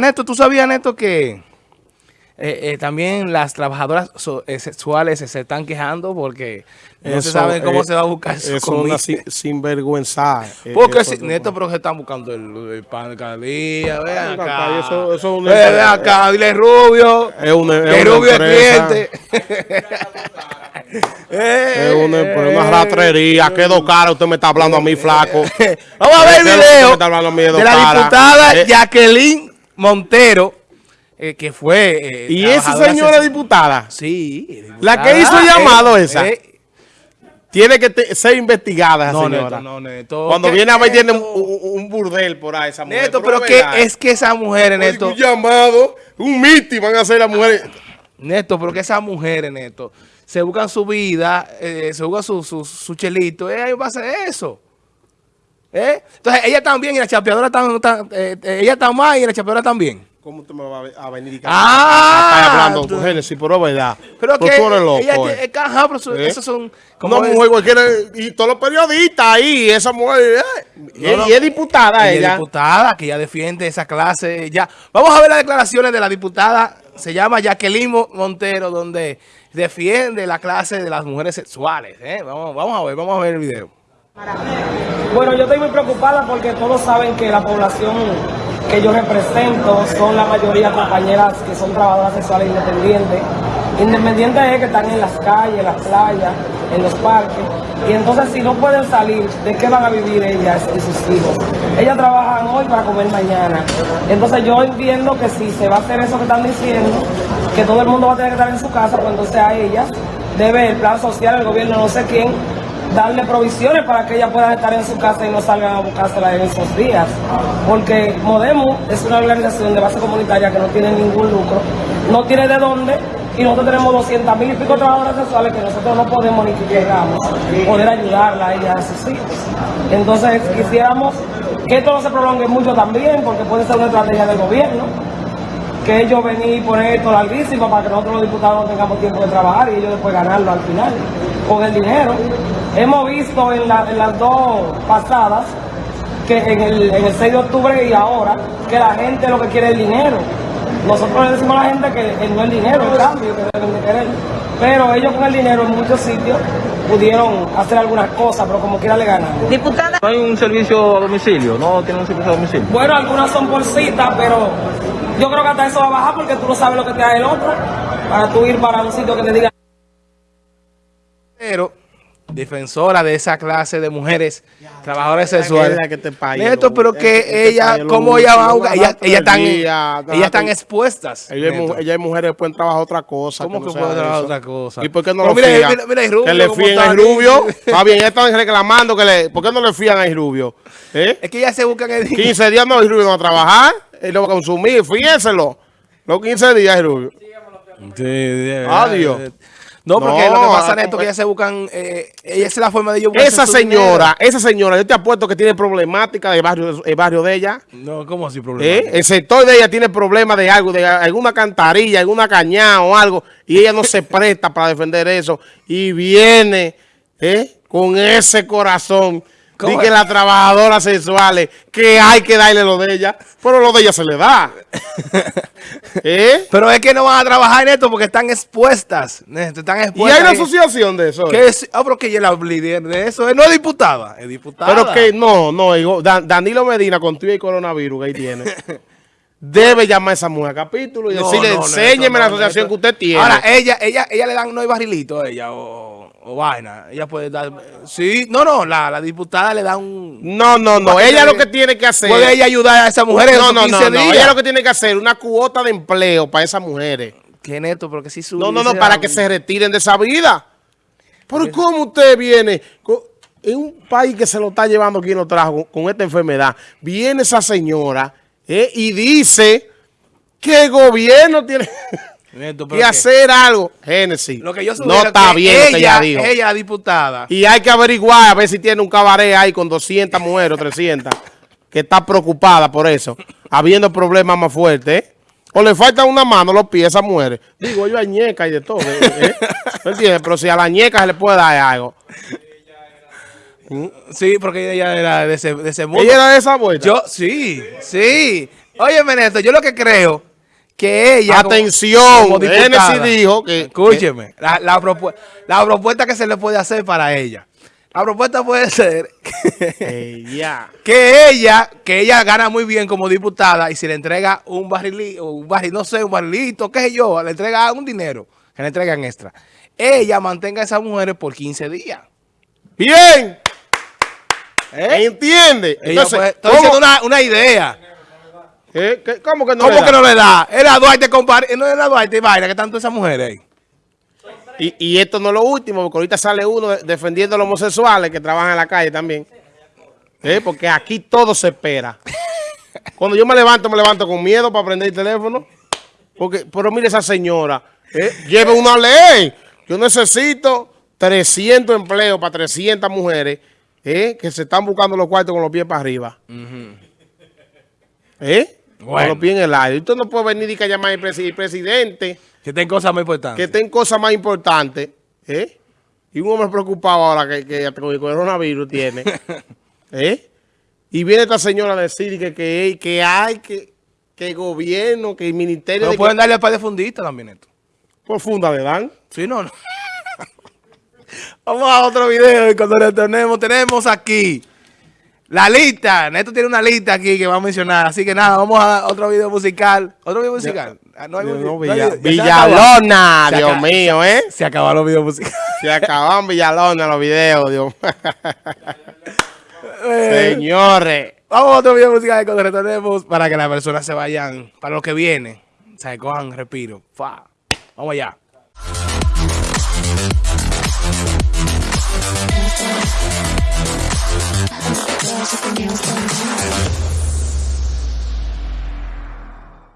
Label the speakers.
Speaker 1: Neto, ¿tú sabías, Neto, que eh, eh, también las trabajadoras so- eh, sexuales se están quejando porque no se saben cómo
Speaker 2: eh,
Speaker 1: se va a buscar su
Speaker 2: Eso es una
Speaker 1: comida?
Speaker 2: sin- sinvergüenza. eh,
Speaker 1: Porque si, Neto, pero que están buscando el, el pan de cada día, vean
Speaker 2: Venga
Speaker 1: acá.
Speaker 2: eso- eso es
Speaker 1: Ve, ve acá, dile Rubio.
Speaker 2: Es una- es
Speaker 1: que Rubio
Speaker 2: empresa.
Speaker 1: es cliente.
Speaker 2: Es una, una ratrería. Quedó cara. Usted me está hablando a mí, flaco.
Speaker 1: Vamos a ver el
Speaker 2: ¿Qué es lo que
Speaker 1: video
Speaker 2: de
Speaker 1: la diputada
Speaker 2: Eh,
Speaker 1: Jacqueline Montero, eh, que fue... eh,
Speaker 2: Y esa señora diputada
Speaker 1: Sí.
Speaker 2: La que hizo llamado esa.
Speaker 1: eh,
Speaker 2: tiene que te- ser investigada, esa
Speaker 1: no,
Speaker 2: señora.
Speaker 1: Neto, no, Neto.
Speaker 2: Cuando
Speaker 1: ¿Qué,
Speaker 2: viene a ver, tiene un, burdel por ahí, esa mujer.
Speaker 1: Neto, pero que
Speaker 2: verdad.
Speaker 1: es que esas mujeres,
Speaker 2: Oye,
Speaker 1: Neto,
Speaker 2: Un llamado, un mitin van a hacer las mujeres.
Speaker 1: Neto, pero que esas mujeres, Neto, se buscan su vida, eh, se buscan su, su, su chelito, eh, ahí va a hacer eso. ¿Eh? Entonces, ella también y la chapeadora también, ella está más y la chapeadora también.
Speaker 2: ¿Cómo usted me va a ve- a venir y
Speaker 1: Ah,
Speaker 2: Está hablando
Speaker 1: tú-
Speaker 2: con Génesis, pero es verdad.
Speaker 1: Pero que
Speaker 2: tú eres loco,
Speaker 1: ella
Speaker 2: eh.
Speaker 1: ajá, pero
Speaker 2: ¿Eh?
Speaker 1: esos son
Speaker 2: Una
Speaker 1: es-
Speaker 2: mujer cualquiera, y todos los periodistas ahí, esa mujer, eh, y,
Speaker 1: No, no.
Speaker 2: y es diputada
Speaker 1: Ella es diputada, que ya defiende esa clase. Ya. Vamos a ver las declaraciones de la diputada, se llama Jacqueline Mo- Montero, donde defiende la clase de las mujeres sexuales. ¿eh? Vamos, vamos a ver, vamos a ver el video.
Speaker 3: Bueno, yo estoy muy preocupada porque todos saben que la población que yo represento son la mayoría compañeras que son trabajadoras sexuales independientes. Independientes es que están en las calles, en las playas, en los parques. Y entonces si no pueden salir, ¿de qué van a vivir ellas y sus hijos? Ellas trabajan hoy para comer mañana. Entonces yo entiendo que si se va a hacer eso que están diciendo, que todo el mundo va a tener que estar en su casa, pues entonces a ellas debe el plan social, el gobierno, no sé quién, darle provisiones para que ellas puedan estar en su casa y no salgan a buscársela en esos días. Porque Modemo es una organización de base comunitaria que no tiene ningún lucro, no tiene de dónde, y nosotros tenemos 200 mil y pico trabajadoras sexuales que nosotros no podemos ni que queramos poder ayudarla a ellas, a sus hijos. Entonces quisiéramos que esto no se prolongue mucho también, porque puede ser una estrategia del gobierno que ellos venir y poner esto larguísimo para que nosotros los diputados no tengamos tiempo de trabajar y ellos después ganarlo al final con el dinero. Hemos visto en, la- en las dos pasadas, que en el, en el 6 de octubre y ahora, que la gente lo que quiere es el dinero. Nosotros le decimos a la gente que no es el dinero, el cambio que deben de querer. Pero ellos con el dinero en muchos sitios pudieron hacer algunas cosas, pero como quiera le ganan.
Speaker 4: Diputada.
Speaker 5: No hay un servicio a domicilio, no tiene un servicio a domicilio.
Speaker 3: Bueno, algunas son por cita, pero yo creo que hasta eso va a bajar porque tú no sabes lo que te da el otro para tú ir para un sitio que te diga.
Speaker 1: Pero, defensora de esa clase de mujeres trabajadoras
Speaker 2: Es
Speaker 1: sexuales.
Speaker 2: que te pague
Speaker 1: Neto, pero
Speaker 2: es
Speaker 1: que ella, ¿cómo ella va a? Ella, están, ellas están expuestas.
Speaker 2: Ella ella hay mujeres que pueden trabajar otra cosa.
Speaker 1: ¿Cómo
Speaker 2: no
Speaker 1: que
Speaker 2: sea
Speaker 1: pueden trabajar
Speaker 2: eso.
Speaker 1: otra cosa?
Speaker 2: ¿Y por qué no
Speaker 1: Pero
Speaker 2: lo
Speaker 1: mira,
Speaker 2: fían?
Speaker 1: mira, mira, Rubio,
Speaker 2: que le
Speaker 1: ¿cómo
Speaker 2: fían
Speaker 1: está
Speaker 2: a? Rubio. Está bien, están reclamando que le... ¿Por qué no le fían a Rubio? ¿Eh?
Speaker 1: Es que ellas se buscan el dinero.
Speaker 2: 15 días no, Rubio no va a trabajar. Él lo va a consumir, fíjenselo. Los 15 días, Rubio. Adiós.
Speaker 1: No, porque
Speaker 2: No,
Speaker 1: lo que pasa,
Speaker 2: ah,
Speaker 1: Neto, que ellas se buscan, eh, ella es la forma de ellos
Speaker 2: Esa señora, esa señora, yo te apuesto que tiene problemática del barrio, el barrio de ella.
Speaker 1: No, ¿cómo así problema?
Speaker 2: ¿eh? El sector de ella tiene problemas de algo, de alguna cantarilla, alguna cañada o algo, y ella no se presta para defender eso. Y viene ¿eh? con ese corazón.
Speaker 1: ¿Cómo
Speaker 2: Dice
Speaker 1: es?
Speaker 2: las trabajadoras sexuales que hay que darle lo de ella, pero lo de ella se le da. ¿Eh?
Speaker 1: Pero es que no van a trabajar, Neto, porque están expuestas. Están
Speaker 2: Y
Speaker 1: expuestas.
Speaker 2: hay una asociación de eso.
Speaker 1: Que es, ah, pero que ella la de eso. eh, No es diputada, es diputada.
Speaker 2: Pero que no, no, digo, Dan- Danilo Medina con tu y coronavirus que ahí tiene. Debe llamar a esa mujer a capítulo y
Speaker 1: No,
Speaker 2: decirle,
Speaker 1: no,
Speaker 2: enséñeme la asociación que usted tiene.
Speaker 1: Ahora, ella, ella, ella le dan no hay barrilito a ella o, o vaina. Ella puede dar. Sí, no, no, la, la diputada le da un.
Speaker 2: no, no, no. Ella lo que tiene que hacer.
Speaker 1: Puede ella ayudar a esas mujeres
Speaker 2: no,
Speaker 1: en
Speaker 2: no,
Speaker 1: esos
Speaker 2: no,
Speaker 1: 15
Speaker 2: no.
Speaker 1: días.
Speaker 2: Ella lo que tiene que hacer una cuota de empleo para esas mujeres.
Speaker 1: Que neto, porque si su.
Speaker 2: No, no, no, para que se retiren de esa vida. Pero ¿cómo usted viene? En un país que se lo está llevando quien lo trajo con, con esta enfermedad, viene esa señora eh, y dice que el gobierno tiene
Speaker 1: Neto,
Speaker 2: que- hacer algo. Génesis,
Speaker 1: Lo que yo
Speaker 2: no está
Speaker 1: que
Speaker 2: bien lo que
Speaker 1: ella,
Speaker 2: ella dijo.
Speaker 1: ella, la diputada.
Speaker 2: Y hay que averiguar a ver si tiene un cabaret ahí con 200 mujeres o 300 que está preocupada por eso, habiendo problemas más fuertes. ¿eh? O le falta una mano los pies a esas mujeres. Digo, yo hay ñeca y de todo. ¿eh? ¿Eh? ¿Me entiendes? Pero si a la ñeca se le puede dar algo.
Speaker 1: Sí, porque ella era de ese, de ese mundo.
Speaker 2: Ella era de esa vuelta.
Speaker 1: Yo, sí, sí. Óyeme, Neto, yo lo que creo que ella... como-
Speaker 2: Atención,
Speaker 1: como diputada-
Speaker 2: Genesis dijo que-
Speaker 1: Escúcheme, la, la propu- la propuesta que se le puede hacer para ella. La propuesta puede ser
Speaker 2: Eh, ya.
Speaker 1: que ella, que ella gana muy bien como diputada y si le entrega un barril, un barril, no sé, un barrilito, qué sé yo, le entrega un dinero, que le entregan extra. Ella mantenga a esas mujeres por 15 días.
Speaker 2: Bien.
Speaker 1: ¿Eh?
Speaker 2: ¿Entiende?
Speaker 1: Ella
Speaker 2: Entonces,
Speaker 1: puede- estoy
Speaker 2: ¿cómo,
Speaker 1: diciendo una, una idea.
Speaker 2: Eh, qué- cómo que no?
Speaker 1: ¿Cómo
Speaker 2: le
Speaker 1: que
Speaker 2: da?
Speaker 1: no le da? Es la Duarte compar no es la Duarte y vaina, que están todas esas mujeres ahí.
Speaker 2: Y, y esto no es lo último, porque ahorita sale uno de- defendiendo a los homosexuales que trabajan en la calle también. Eh, Porque aquí todo se espera. Cuando yo me levanto, me levanto con miedo para prender el teléfono. Porque, pero mire esa señora, eh, lleve una ley. Yo necesito 300 empleos para 300 mujeres eh, que se están buscando los cuartos con los pies para arriba. ¿Eh?
Speaker 1: Bueno.
Speaker 2: los pies en el aire. Usted no puede venir y que llamar al presi- presidente
Speaker 1: Que tienen cosas
Speaker 2: que
Speaker 1: importantes.
Speaker 2: estén cosas más importantes, ¿eh? Y un hombre preocupado ahora que, que con el coronavirus tiene, ¿eh? Y viene esta señora a decir que, que, que hay que, que el gobierno, que el ministerio de
Speaker 1: pueden darle para de fundista también esto.
Speaker 2: por funda le dan.
Speaker 1: Sí, no, no. Vamos a otro video y cuando retornemos tenemos aquí la lista. Neto tiene una lista aquí que va a mencionar. Así que nada, vamos a otro video musical. ¿Otro video musical? No hay
Speaker 2: No,
Speaker 1: video- no
Speaker 2: Villa-
Speaker 1: hay video- ya se acabó.
Speaker 2: Villalona, Dios
Speaker 1: acaba-
Speaker 2: mío, ¿eh?
Speaker 1: Se acabaron los videos musicales.
Speaker 2: Se acaban Villalona los videos, Dios. Señores.
Speaker 1: Vamos a otro video musical cuando retornemos para que las personas se vayan para lo que viene. Se cojan respiro. Fa. Vamos allá.
Speaker 4: There's nothing else